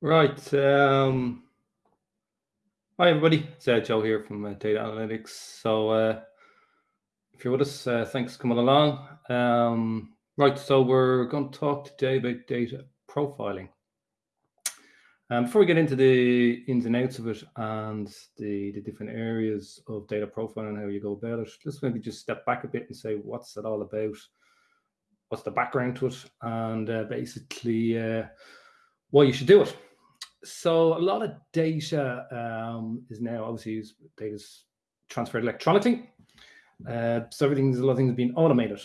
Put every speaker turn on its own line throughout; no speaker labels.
Right. Um, hi, everybody. It's uh, Joe here from uh, Data Analytics. So uh, if you're with us, uh, thanks for coming along. Um, right, so we're going to talk today about data profiling. Um, before we get into the ins and outs of it and the, the different areas of data profiling and how you go about it, let's maybe just step back a bit and say, what's it all about? What's the background to it? And uh, basically, uh, why you should do it so a lot of data um, is now obviously data is transferred electronically. Uh, so everything's a lot of things being automated,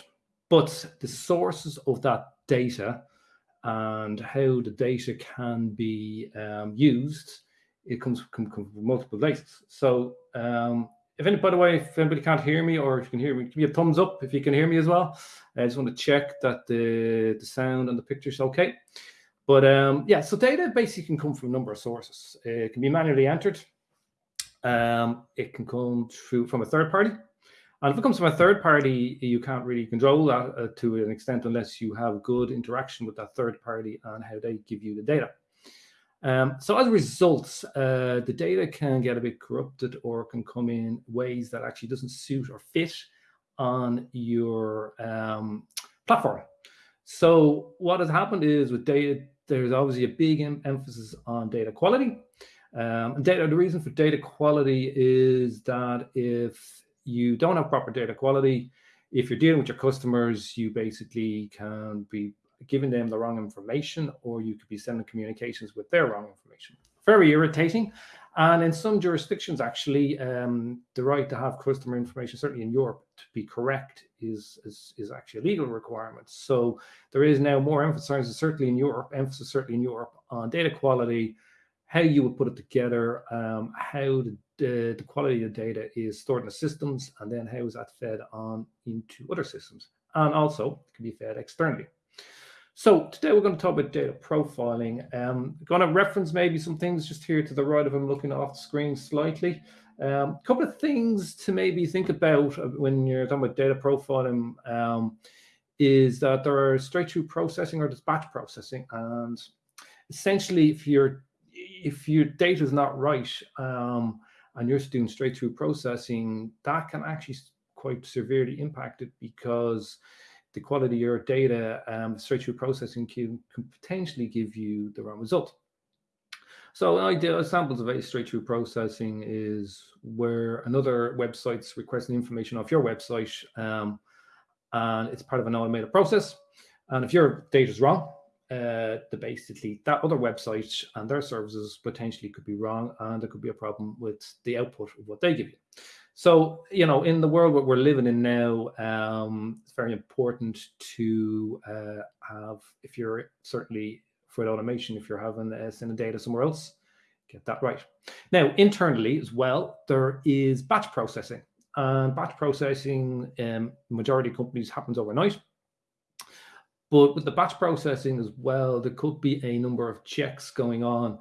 but the sources of that data and how the data can be um, used, it comes, come, come from multiple places. So um, if any, by the way, if anybody can't hear me or if you can hear me, give me a thumbs up if you can hear me as well. I just want to check that the, the sound and the picture is okay. But um, yeah, so data basically can come from a number of sources. It can be manually entered. Um, it can come through from a third party. And if it comes from a third party, you can't really control that uh, to an extent unless you have good interaction with that third party and how they give you the data. Um, so as a result, uh, the data can get a bit corrupted or can come in ways that actually doesn't suit or fit on your um, platform. So what has happened is with data there's obviously a big em emphasis on data quality. Um, and data, the reason for data quality is that if you don't have proper data quality, if you're dealing with your customers, you basically can be giving them the wrong information or you could be sending communications with their wrong information. Very irritating. And in some jurisdictions, actually, um, the right to have customer information, certainly in Europe, to be correct is, is, is actually a legal requirement. So there is now more emphasis, certainly in Europe, emphasis certainly in Europe on data quality, how you would put it together, um, how the, the, the, quality of data is stored in the systems, and then how is that fed on into other systems. And also it can be fed externally. So today we're going to talk about data profiling. Um, going to reference maybe some things just here to the right of him looking off the screen slightly. A um, couple of things to maybe think about when you're talking about data profiling um, is that there are straight through processing or batch processing. And essentially, if your if your data is not right um, and you're doing straight through processing, that can actually quite severely impact it because the quality of your data um, straight through processing can, can potentially give you the wrong result. So an ideal examples of a straight through processing is where another website's requesting information off your website um, and it's part of an automated process. And if your data is wrong, uh, the basically that other website and their services potentially could be wrong and there could be a problem with the output of what they give you. So, you know, in the world that we're living in now, um, it's very important to uh, have, if you're certainly for automation, if you're having uh, sending data somewhere else, get that right. Now, internally as well, there is batch processing. And batch processing, um, majority of companies happens overnight. But with the batch processing as well, there could be a number of checks going on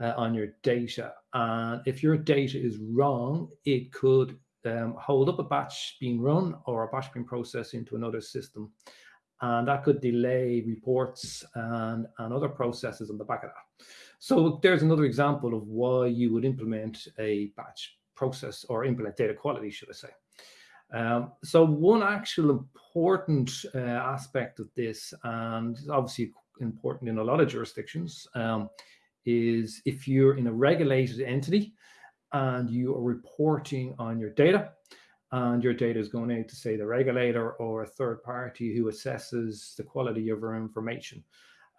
uh, on your data. And if your data is wrong, it could um, hold up a batch being run or a batch being processed into another system. And that could delay reports and, and other processes on the back of that. So there's another example of why you would implement a batch process or implement data quality, should I say. Um, so one actual important uh, aspect of this, and obviously important in a lot of jurisdictions, um, is if you're in a regulated entity and you are reporting on your data and your data is going out to say the regulator or a third party who assesses the quality of your information.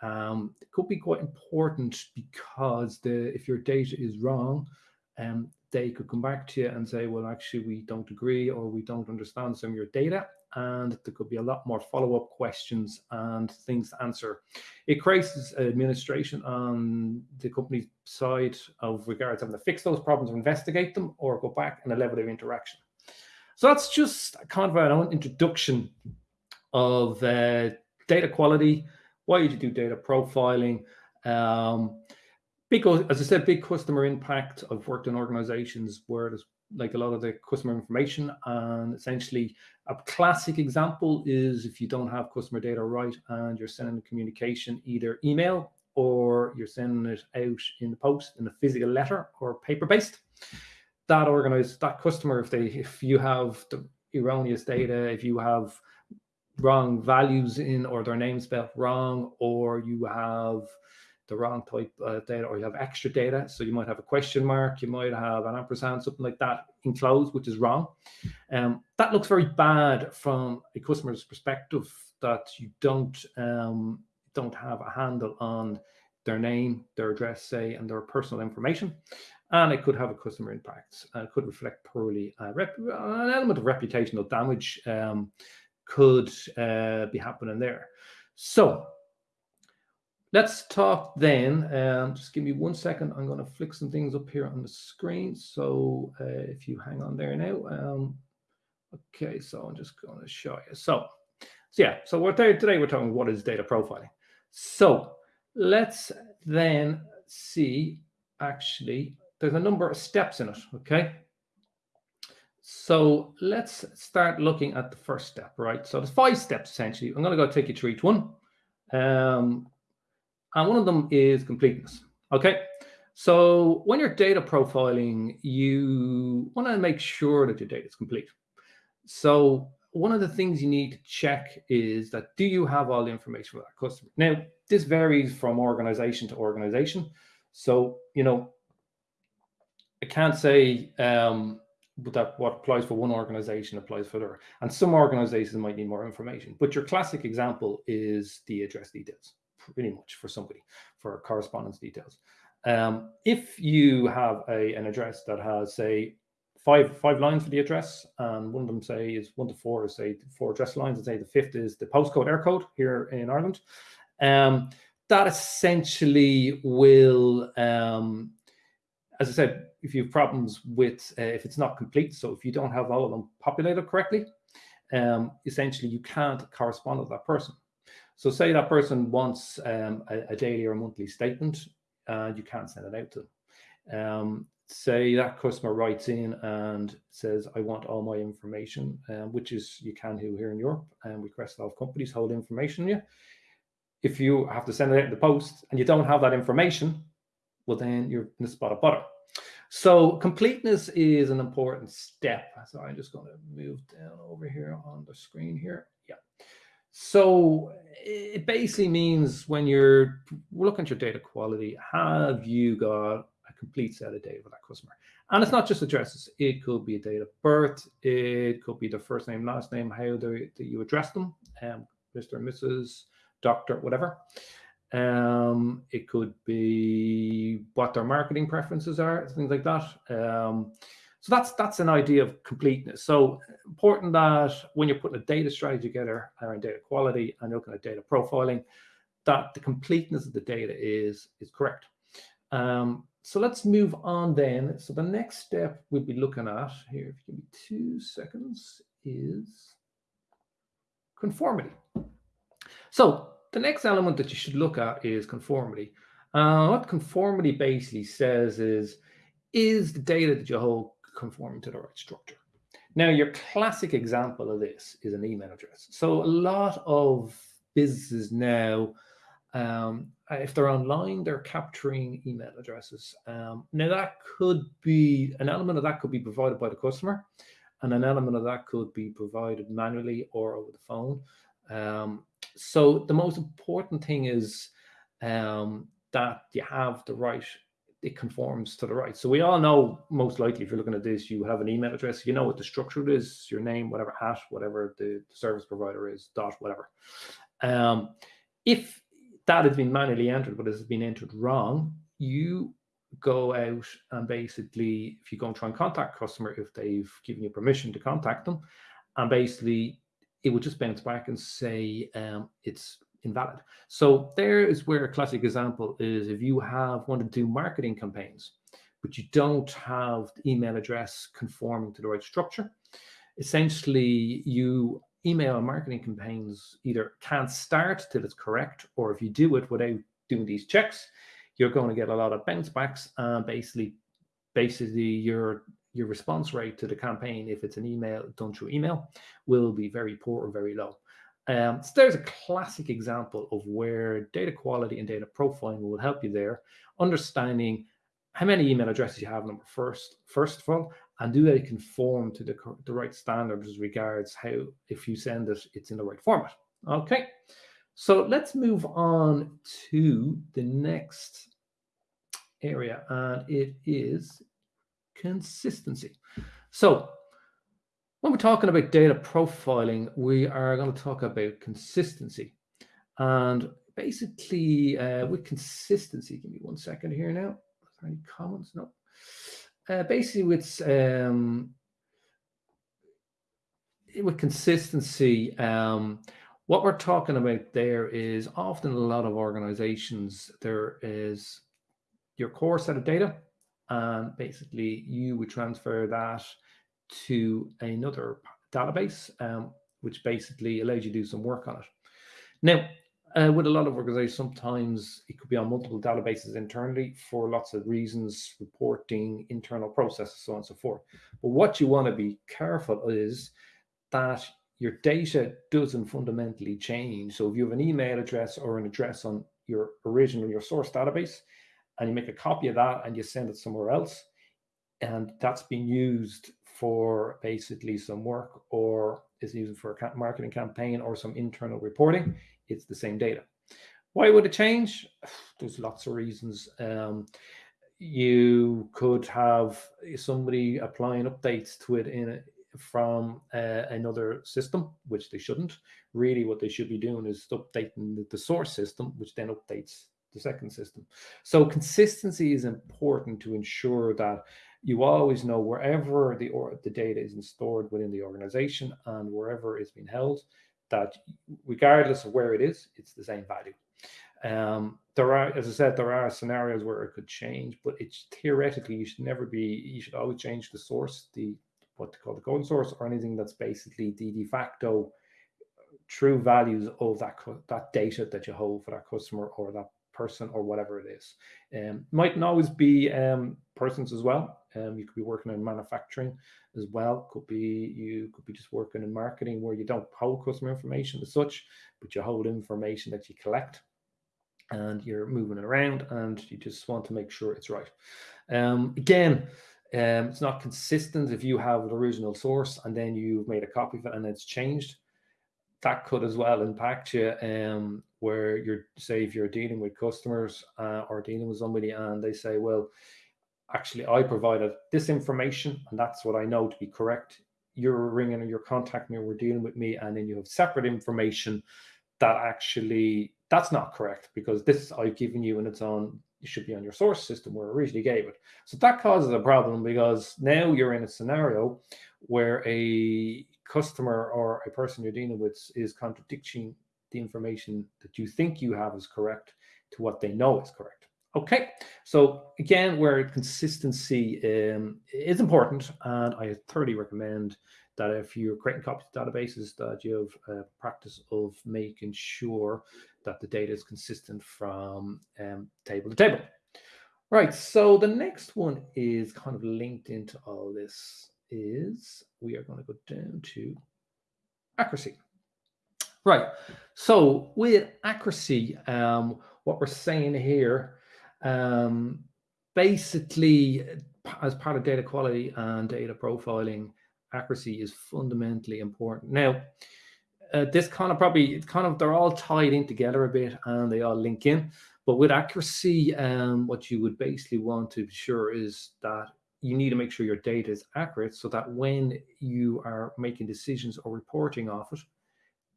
Um, it could be quite important because the if your data is wrong, um, they could come back to you and say, well, actually, we don't agree or we don't understand some of your data and there could be a lot more follow-up questions and things to answer. It creates administration on the company side of regards having to fix those problems or investigate them or go back and a level of interaction. So that's just kind of an introduction of uh, data quality, why you do data profiling, um, big, as I said, big customer impact. I've worked in organizations where there's like a lot of the customer information and essentially a classic example is if you don't have customer data right and you're sending a communication either email or you're sending it out in the post in a physical letter or paper-based. That organized that customer, if they if you have the erroneous data, if you have wrong values in or their name spelled wrong, or you have the wrong type of data, or you have extra data. So you might have a question mark, you might have an ampersand, something like that enclosed, which is wrong. Um, that looks very bad from a customer's perspective that you don't um, don't have a handle on their name, their address, say, and their personal information. And it could have a customer impact. Uh, it could reflect poorly. Uh, an element of reputational damage um, could uh, be happening there. So let's talk then. Um, just give me one second. I'm going to flick some things up here on the screen. So uh, if you hang on there now. Um, okay, so I'm just going to show you. So, so yeah, so we're there, today we're talking what is data profiling. So let's then see actually there's a number of steps in it, okay? So let's start looking at the first step, right? So there's five steps essentially. I'm going to go take you through each one. Um, and one of them is completeness, okay? So when you're data profiling, you want to make sure that your data is complete. So one of the things you need to check is that do you have all the information for that customer? Now, this varies from organization to organization. So, you know, I can't say um, that what applies for one organization applies for other. And some organizations might need more information. But your classic example is the address details, pretty much for somebody, for correspondence details. Um, if you have a, an address that has, say, five five lines for the address, and one of them say is one to four is say four address lines, and say the fifth is the postcode Eircode here in Ireland. Um, that essentially will um, as I said, if you have problems with uh, if it's not complete, so if you don't have all of them populated correctly, um, essentially you can't correspond with that person. So say that person wants um, a, a, daily or monthly statement, and you can't send it out to them. Um, say that customer writes in and says, I want all my information, um, which is you can do here in Europe, and we request all companies hold information on you. If you have to send it out in the post and you don't have that information, well, then you're in the spot of butter. So completeness is an important step. So I'm just going to move down over here on the screen here. Yeah. So it basically means when you're looking at your data quality, have you got a complete set of data for that customer? And it's not just addresses. It could be a date of birth. It could be the first name, last name, how do, you address them, um, Mr. and Mrs., doctor, whatever. Um, it could be what their marketing preferences are, things like that. Um, so that's that's an idea of completeness. So important that when you're putting a data strategy together around data quality and looking at data profiling, that the completeness of the data is is correct. Um, so let's move on then. So the next step we'll be looking at here, if you give me two seconds, is conformity. So the next element that you should look at is conformity. Uh, what conformity basically says is, is the data that you hold conforming to the right structure? Now, your classic example of this is an email address. So a lot of businesses now, um, if they're online, they're capturing email addresses. Um, now, that could be, an element of that could be provided by the customer, and an element of that could be provided manually or over the phone. Um, so the most important thing is um, that you have the right, it conforms to the right. So we all know, most likely, if you're looking at this, you have an email address, you know what the structure is, your name, whatever, at, whatever the, service provider is, dot, whatever. Um, if that has been manually entered, but has been entered wrong, you go out and basically, if you go and try and contact customer, if they've given you permission to contact them, and basically it would just bounce back and say um, it's invalid. So there is where a classic example is if you have wanted to do marketing campaigns, but you don't have the email address conforming to the right structure, essentially you email marketing campaigns either can't start till it's correct, or if you do it without doing these checks, you're going to get a lot of bounce backs and basically basically your your response rate to the campaign, if it's an email done through email, will be very poor or very low. Um, so there's a classic example of where data quality and data profiling will help you there, understanding how many email addresses you have number first, first of all, and do they conform to the, the right standards as regards how, if you send it, it's in the right format. Okay, so let's move on to the next area, and it is consistency. So when we're talking about data profiling, we are going to talk about consistency. And basically, uh, with consistency, give me one second here now. Any comments? No. Uh, basically, with um, with consistency, um, what we're talking about there is often a lot of organizations, there is your core set of data, and basically you would transfer that to another database, um, which basically allows you to do some work on it. Now, uh, with a lot of organizations, sometimes it could be on multiple databases internally for lots of reasons, reporting, internal processes, so on and so forth. But what you want to be careful is that your data doesn't fundamentally change. So if you have an email address or an address on your original, your source database, and you make a copy of that and you send it somewhere else, and that's been used for basically some work or is used for a marketing campaign or some internal reporting, it's the same data. Why would it change? There's lots of reasons. Um, you could have somebody applying updates to it in a, from uh, another system, which they shouldn't. Really, what they should be doing is updating the, the source system, which then updates the second system. So consistency is important to ensure that you always know wherever the or the data is stored within the organization and wherever it's been held, that regardless of where it is, it's the same value. Um, there are, as I said, there are scenarios where it could change, but it's theoretically you should never be. You should always change the source, the what they call the code source, or anything that's basically the de facto true values of that that data that you hold for that customer or that person or whatever it is. Um, might not always be um, persons as well. Um, you could be working in manufacturing as well. Could be you could be just working in marketing where you don't hold customer information as such, but you hold information that you collect and you're moving it around and you just want to make sure it's right. Um, again, um, it's not consistent if you have an original source and then you've made a copy of it and it's changed that could as well impact you um, where you're say if you're dealing with customers uh, or dealing with somebody and they say well actually i provided this information and that's what i know to be correct you're ringing or you're contacting me or we're dealing with me and then you have separate information that actually that's not correct because this i've given you and it's on it should be on your source system where I originally gave it. So that causes a problem because now you're in a scenario where a customer or a person you're dealing with is contradicting the information that you think you have is correct to what they know is correct. Okay, so again, where consistency um, is important, and I thoroughly recommend that if you're creating copies of databases, that you have a practice of making sure that the data is consistent from um, table to table. Right, so the next one is kind of linked into all this is we are going to go down to accuracy. Right. So with accuracy, um, what we're saying here, um, basically, as part of data quality and data profiling, accuracy is fundamentally important. Now, uh, this kind of probably, it's kind of, they're all tied in together a bit and they all link in. But with accuracy, um, what you would basically want to be sure is that you need to make sure your data is accurate so that when you are making decisions or reporting off it,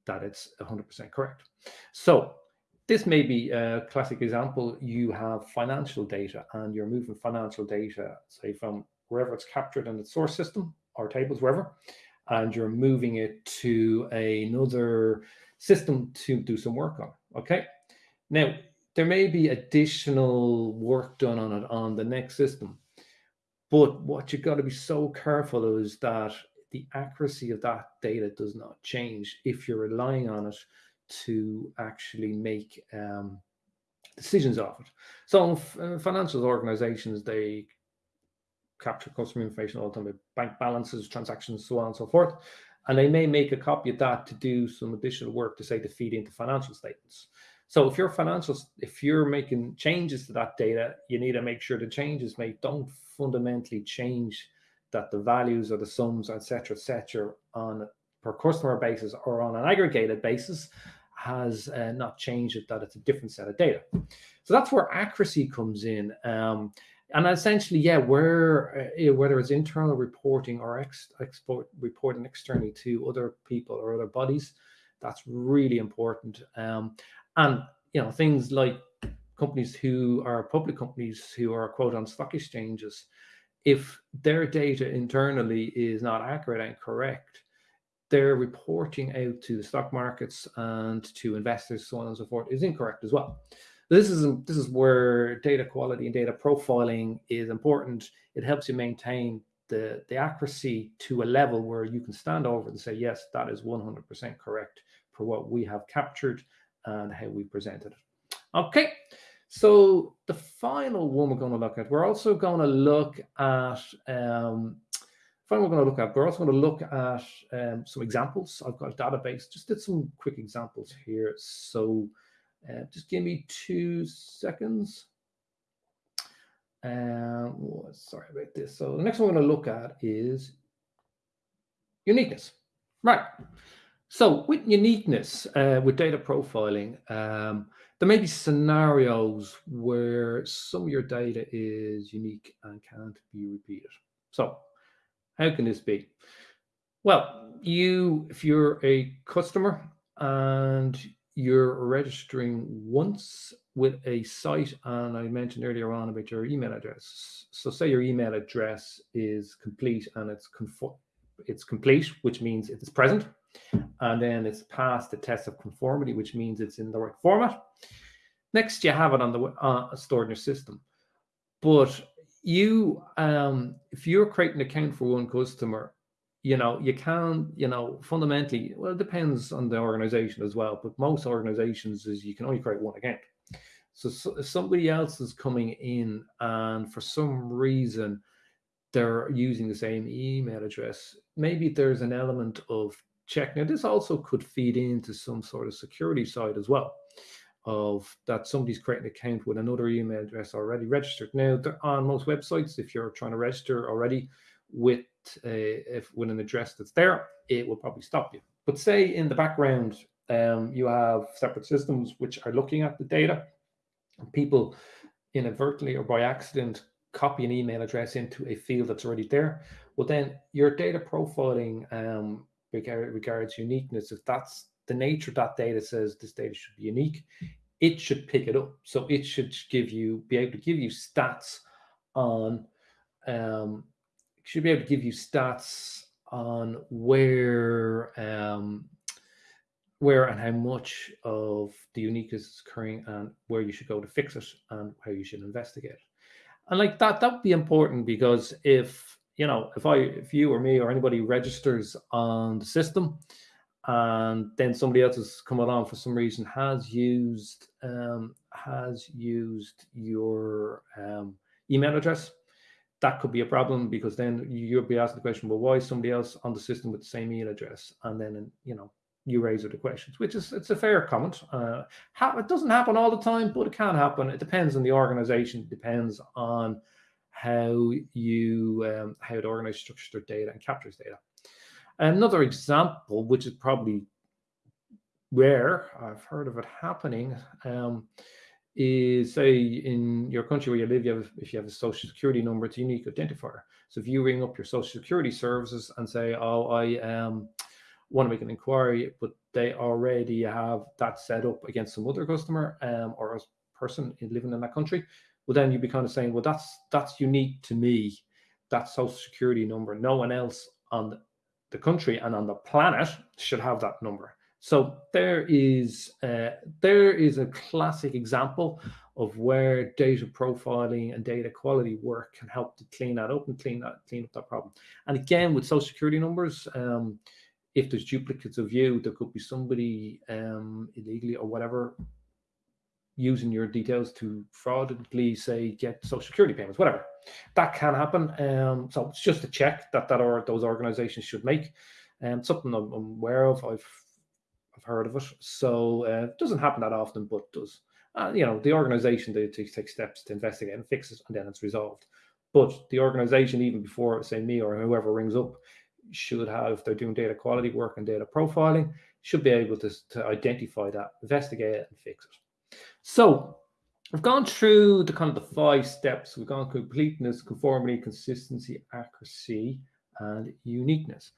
that it's 100% correct. So this may be a classic example. You have financial data and you're moving financial data, say from wherever it's captured in the source system or tables, wherever, and you're moving it to another system to do some work on. Okay. Now, there may be additional work done on it on the next system. But what you've got to be so careful of is that the accuracy of that data does not change if you're relying on it to actually make um, decisions off it. So uh, financial organizations, they capture customer information all the time, bank balances, transactions, so on and so forth. and they may make a copy of that to do some additional work to say to feed into financial statements. So if your financials, if you're making changes to that data, you need to make sure the changes made don't fundamentally change that the values or the sums, etc., etc., on per customer basis or on an aggregated basis has uh, not changed it, that it's a different set of data. So that's where accuracy comes in. Um, and essentially, yeah, where uh, whether it's internal reporting or ex export reporting externally to other people or other bodies, that's really important. Um, and you know things like companies who are public companies who are quote on stock exchanges if their data internally is not accurate and correct their reporting out to the stock markets and to investors so on and so forth is incorrect as well this is this is where data quality and data profiling is important it helps you maintain the the accuracy to a level where you can stand over and say yes that is 100% correct for what we have captured and how we presented it. Okay, so the final one we're going to look at, we're also going to look at, um, final we're going to look at, we're also going to look at um, some examples. I've got a database, just did some quick examples here. So uh, just give me two seconds. Um, oh, sorry about this. So the next one we're going to look at is uniqueness. Right. So with uniqueness, uh, with data profiling, um, there may be scenarios where some of your data is unique and can't be repeated. So how can this be? Well, you, if you're a customer and you're registering once with a site, and I mentioned earlier on about your email address. So say your email address is complete and it's it's complete, which means it's present and then it's passed the test of conformity, which means it's in the right format. Next, you have it on the uh, stored in your system. But you, um, if you're creating an account for one customer, you know, you can, you know, fundamentally, well, it depends on the organization as well, but most organizations is you can only create one account. So, so if somebody else is coming in and for some reason they're using the same email address, maybe there's an element of check. Now, this also could feed into some sort of security side as well of that somebody's creating an account with another email address already registered. Now, on most websites, if you're trying to register already with a, if with an address that's there, it will probably stop you. But say in the background, um, you have separate systems which are looking at the data. People inadvertently or by accident copy an email address into a field that's already there. Well, then your data profiling um, regards uniqueness, if that's the nature of that data says this data should be unique, it should pick it up. So it should give you, be able to give you stats on, um, should be able to give you stats on where, um, where and how much of the uniqueness is occurring and where you should go to fix it and how you should investigate. And like that, that would be important because if you know, if I, if you or me or anybody registers on the system, and then somebody else has come along for some reason has used um, has used your um, email address, that could be a problem because then you'll be asked the question, well, why is somebody else on the system with the same email address? And then you know you raise the questions, which is it's a fair comment. Uh, it doesn't happen all the time, but it can happen. It depends on the organization. It depends on how you um, how it organizes structured data and captures data. Another example, which is probably rare, I've heard of it happening, um, is say in your country where you live, you have if you have a social security number, it's a unique identifier. So if you ring up your social security services and say, "Oh, I um, want to make an inquiry," but they already have that set up against some other customer um, or a person living in that country, well then you'd be kind of saying well that's that's unique to me that social security number no one else on the country and on the planet should have that number. So there is uh, there is a classic example of where data profiling and data quality work can help to clean that up and clean that clean up that problem. And again with social security numbers um, if there's duplicates of you there could be somebody um, illegally or whatever using your details to fraudulently say get social security payments, whatever. That can happen. Um, so it's just a check that that or those organizations should make. And um, something I'm, I'm, aware of. I've I've heard of it. So uh, it doesn't happen that often, but does. Uh, you know, the organization they, they take steps to investigate and fix it, and then it's resolved. But the organization, even before say me or whoever rings up, should have, they're doing data quality work and data profiling, should be able to, to identify that, investigate it, and fix it. So I've gone through the kind of the five steps. We've gone completeness, conformity, consistency, accuracy, and uniqueness.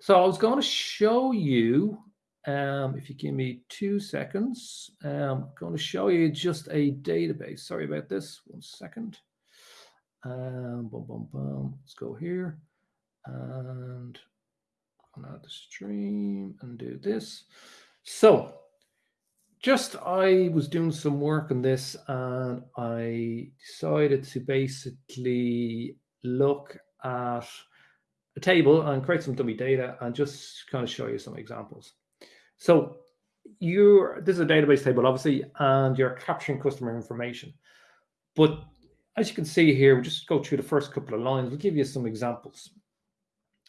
So I was going to show you, um, if you give me two seconds, um, I'm going to show you just a database. Sorry about this. One second. Um, boom, boom, boom. Let's go here and out the stream and do this. So just I was doing some work on this and I decided to basically look at a table and create some dummy data and just kind of show you some examples. So you're this is a database table obviously and you're capturing customer information but as you can see here, we'll just go through the first couple of lines. We'll give you some examples.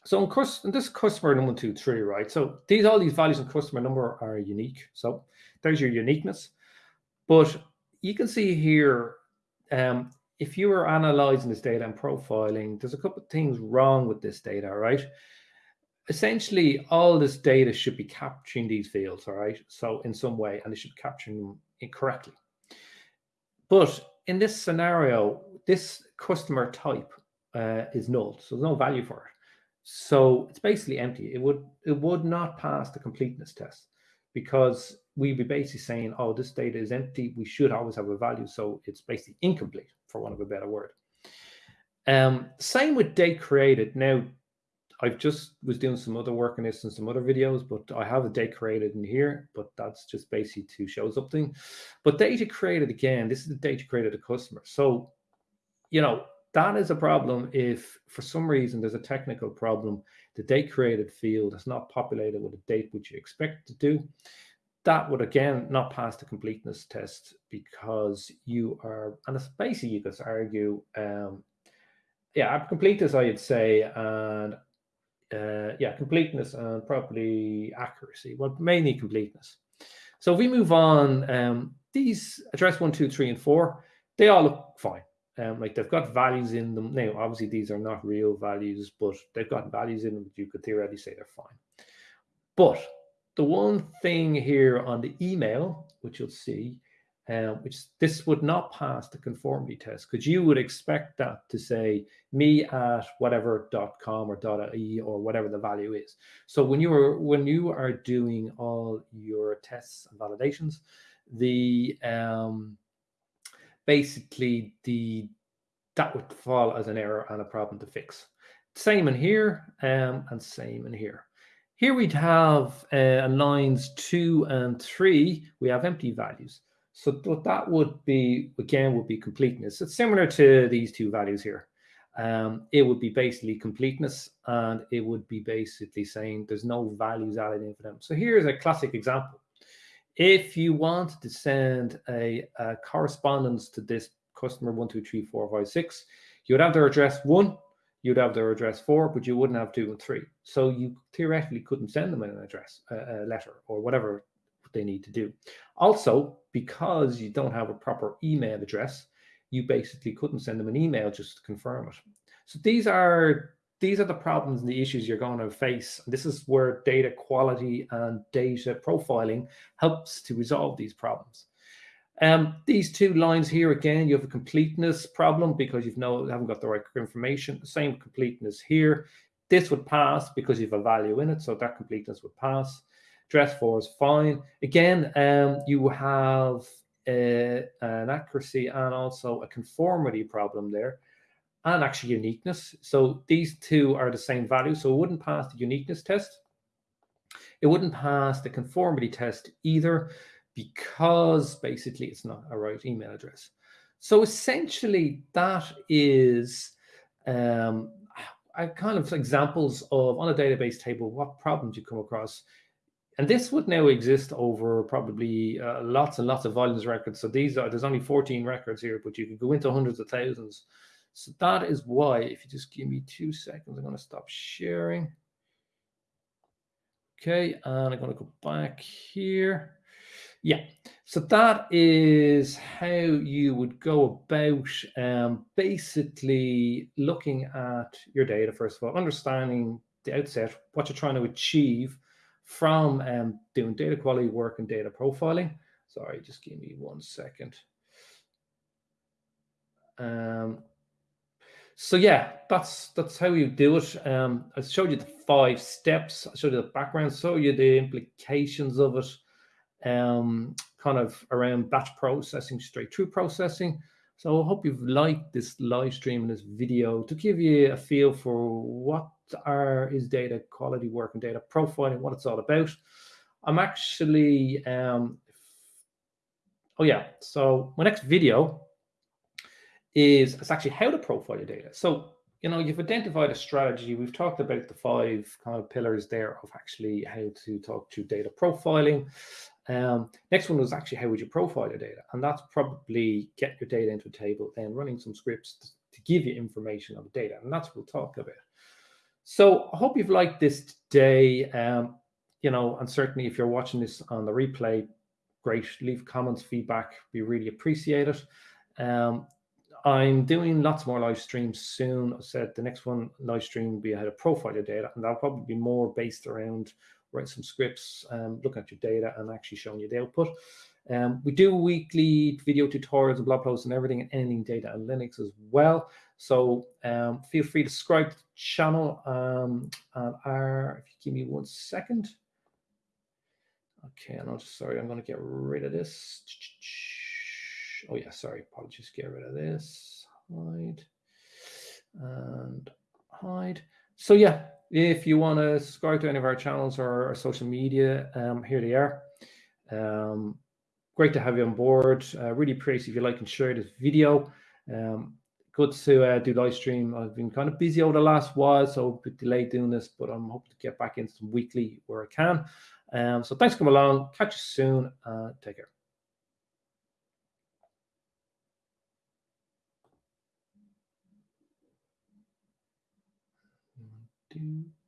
So in, in this customer number two, three, right? So these all these values in customer number are unique. So there's your uniqueness. But you can see here, um, if you are analyzing this data and profiling, there's a couple of things wrong with this data, right? Essentially, all this data should be capturing these fields, all right? So in some way, and it should be capturing them incorrectly. But in this scenario, this customer type uh, is null, so there's no value for it. So it's basically empty. It would it would not pass the completeness test because we'd be basically saying, oh, this data is empty. We should always have a value, so it's basically incomplete, for want of a better word. Um, same with date created. Now, I've just was doing some other work on this and some other videos, but I have a date created in here, but that's just basically to show something. But data created again, this is the data created a customer. So, you know, that is a problem if for some reason there's a technical problem, the date created field is not populated with a date which you expect to do. That would again not pass the completeness test because you are, and it's basically you could argue, um, yeah, completeness, I'd say, and uh, yeah, completeness and probably accuracy. Well, mainly completeness. So if we move on, um, these address one, two, three, and four, they all look fine. Um, like they've got values in them. Now, obviously, these are not real values, but they've got values in them. You could theoretically say they're fine. But the one thing here on the email, which you'll see, um, which this would not pass the conformity test because you would expect that to say me at whatever.com or .ie or whatever the value is. So when you are when you are doing all your tests and validations, the um, basically the that would fall as an error and a problem to fix. Same in here um, and same in here. Here we'd have uh, lines two and three, we have empty values. So what that would be, again, would be completeness. It's similar to these two values here. Um, it would be basically completeness, and it would be basically saying there's no values added in for them. So here's a classic example. If you wanted to send a, a correspondence to this customer one, two, three, four, five, six, you would have their address one, you'd have their address four, but you wouldn't have two and three. So you theoretically couldn't send them an address, a, a letter, or whatever they need to do. Also, because you don't have a proper email address, you basically couldn't send them an email just to confirm it. So these are these are the problems and the issues you're going to face. This is where data quality and data profiling helps to resolve these problems. Um, these two lines here, again, you have a completeness problem because you've no, haven't got the right information. Same completeness here. This would pass because you have a value in it, so that completeness would pass. Dress four is fine. Again, um, you have uh, an accuracy and also a conformity problem there and actually uniqueness. So these two are the same value. So it wouldn't pass the uniqueness test. It wouldn't pass the conformity test either because basically it's not a right email address. So essentially that is um, kind of examples of on a database table, what problems you come across and this would now exist over probably uh, lots and lots of volumes records. So these are, there's only 14 records here, but you could go into hundreds of thousands. So that is why, if you just give me two seconds, I'm going to stop sharing. Okay, and I'm going to go back here. Yeah, so that is how you would go about um, basically looking at your data, first of all, understanding the outset, what you're trying to achieve from um, doing data quality work and data profiling. Sorry, just give me one second. Um, so yeah, that's that's how you do it. Um, I showed you the five steps. I showed you the background, showed you the implications of it, um, kind of around batch processing, straight through processing. So I hope you've liked this live stream and this video to give you a feel for what are is data quality work and data profiling, what it's all about. I'm actually, um, oh yeah, so my next video is it's actually how to profile your data. So, you know, you've identified a strategy. We've talked about the five kind of pillars there of actually how to talk to data profiling. Um, next one was actually how would you profile your data? And that's probably get your data into a table, then running some scripts to, to give you information on the data. And that's what we'll talk about. So I hope you've liked this today. Um, you know, and certainly if you're watching this on the replay, great. Leave comments, feedback, We really appreciated. Um, I'm doing lots more live streams soon. I said the next one live stream will be ahead of profile your data, and that'll probably be more based around write some scripts, um, looking at your data, and actually showing you the output. Um, we do weekly video tutorials and blog posts and everything and anything data and Linux as well. So um, feel free to subscribe to the channel. Um, and our, if you give me one second. Okay, I'm just sorry, I'm going to get rid of this. Oh yeah, sorry, apologies, get rid of this. Hide and hide. So yeah, if you want to subscribe to any of our channels or our social media, um, here they are. Um, great to have you on board. Uh, really appreciate if you like and share this video. Um, good to uh, do live stream. I've been kind of busy over the last while, so a bit delayed doing this, but I'm hoping to get back in some weekly where I can. Um, so thanks for coming along. Catch you soon. Uh, take care. Do